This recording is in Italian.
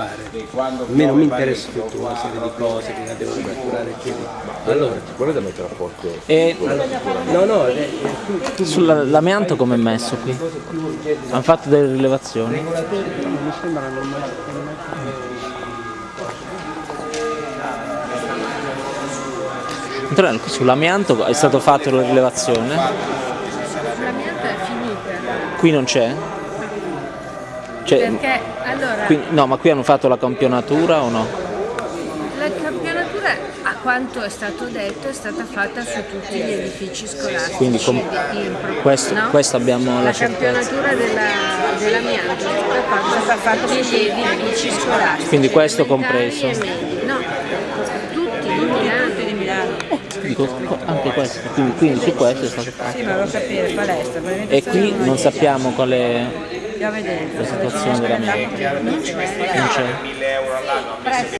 fare. A me non mi interessa tutta una serie di cose che la devono catturare quindi. Allora, Volete mettere a posto? E no, no, eh, eh, tu, sull'amianto come è messo qui? Hanno fatto delle rilevazioni? mi sembra qui sull'amianto è stato fatto la rilevazione? L'amianto è finita. Qui non c'è? Cioè, Perché allora qui- no, ma qui hanno fatto la campionatura o no? la campionatura, a quanto è stato detto, è stata fatta su tutti gli edifici scolastici. Quindi com- pro- questo- no? questo abbiamo la la campionatura della- dell'amianto è stata fatta su tutti gli edifici scolastici. Quindi questo compreso. No, tutti di Milano. Tutti di Milano. Dico, anche questo, quindi, quindi su questo è stato fatto. Sì, ma qual è sta E qui non sappiamo qual la situazione dell'amianto. Non c'è.